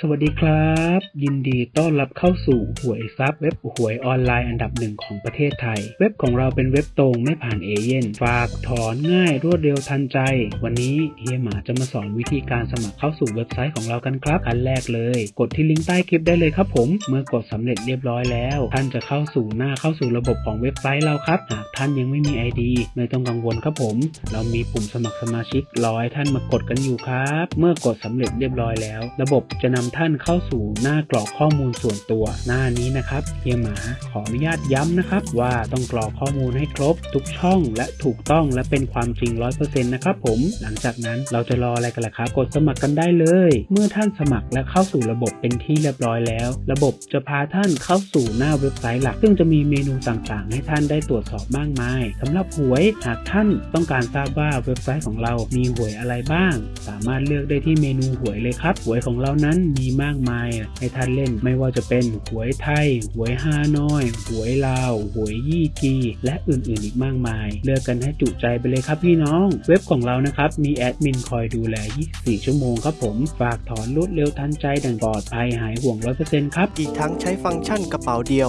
สวัสดีครับ ยินดีต้อนรับเข้าสู่หวยซับเว็บหวยออนไลน์อันดับหนึ่งของประเทศไทย เว็บของเราเป็นเว็บตรงไม่ผ่านเอเย่นฝากถอนง่ายรวดเร็วทันใจ วันนี้เฮียหมาจะมาสอนวิธีการสมัครเข้าสู่เว็บไซต์ของเรากันครับอันแรกเลย กดที่ลิงก์ใต้คลิปได้เลยครับผม เมื่อกดสำเร็จเรียบร้อยแล้ว ท่านจะเข้าสู่หน้าเข้าสู่ระบบของเว็บไซต์เราครับหากท่านยังไม่มี ID ไม่ต้องกังวลครับผม เรามีปุ่มสมัครสมาชิกรอให้ท่านมากดกันอยู่ครับ เมื่อกดสำเร็จเรียบร้อยแล้ว ระบบจะนำท่านเข้าสู่หน้ากรอกข้อมูลส่วนตัว หน้านี้นะครับเฮียหมาขออนุญาตย้ำนะครับ ว่าต้องกรอกข้อมูลให้ครบ ทุกช่องและถูกต้องและเป็นความจริง 100%นะครับผม หลังจากนั้นเราจะรออะไรกันล่ะครับกดสมัครกันได้เลย เมื่อท่านสมัครและเข้าสู่ระบบเป็นที่เรียบร้อยแล้ว ระบบจะพาท่านเข้าสู่หน้าเว็บไซต์หลัก ซึ่งจะมีเมนูต่างๆ ให้ท่านได้ตรวจสอบมากมายสำหรับหวยหากท่านต้องการทราบว่าเว็บไซต์ของเรามีหวยอะไรบ้าง สามารถเลือกได้ที่เมนูหวยเลยครับหวยของเรานั้นมีมากมายให้ท่านเล่นไม่ว่าจะเป็นหวยไทย หวยฮานอย หวยลาว หวยยี่จีและอื่นๆอีกมากมาย เลือกกันให้จุใจไปเลยครับพี่น้อง เว็บของเรานะครับ มีแอดมินคอยดูแล 24 ชั่วโมงครับผม ฝากถอนรวดเร็วทันใจดังปลอดภัยหายห่วง 100%ครับ อีกทั้งใช้ฟังก์ชันกระเป๋าเดียว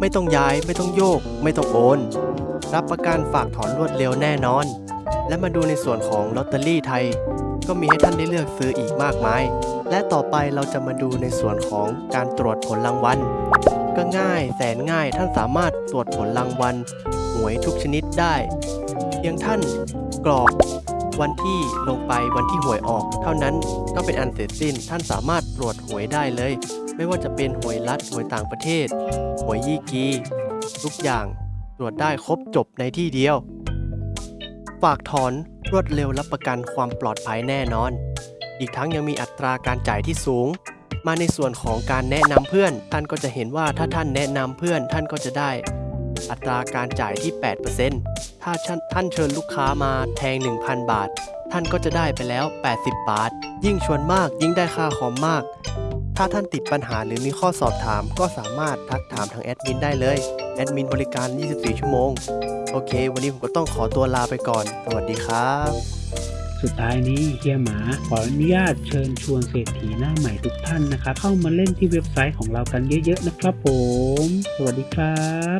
ไม่ต้องย้ายไม่ต้องโยก ไม่ต้องโอน รับประกันฝากถอนรวดเร็วแน่นอน และมาดูในส่วนของลอตเตอรี่ไทย ก็มีให้ท่านได้เลือกซื้ออีกมากมาย และต่อไปเราจะมาดูในส่วนของการตรวจผลรางวัล ก็ง่ายแสนง่ายท่านสามารถตรวจผลรางวัลหวยทุกชนิดได้ เพียงท่านกรอกวันที่ลงไปวันที่หวยออก เท่านั้นก็เป็นอันเสร็จสิ้นท่านสามารถตรวจหวยได้เลย ไม่ว่าจะเป็นหวยรัฐหวยต่างประเทศ หวยยี่กี ทุกอย่างตรวจได้ครบจบในที่เดียว ฝากถอนรวดเร็วรับประกันความปลอดภัยแน่นอน อีกทั้งยังมีอัตราการจ่ายที่สูง มาในส่วนของการแนะนำเพื่อน ท่านก็จะเห็นว่าถ้าท่านแนะนำเพื่อนท่านก็จะได้ อัตราการจ่ายที่ 8%ถ้าท่านเชิญลูกค้ามาแทง 1,000 บาท ท่านก็จะได้ไปแล้ว 80 บาท ยิ่งชวนมากยิ่งได้ค่าคอมมาก ถ้าท่านติดปัญหาหรือมีข้อสอบถาม ก็สามารถทักถามทางแอดมินได้เลย แอดมินบริการ 24 ชั่วโมง โอเค วันนี้ผมก็ต้องขอตัวลาไปก่อน สวัสดีครับ สุดท้ายนี้เฮียหมาขออนุญาตเชิญชวนเศรษฐีหน้าใหม่ทุกท่านนะครับ เข้ามาเล่นที่เว็บไซต์ของเรากันเยอะๆนะครับผม สวัสดีครับ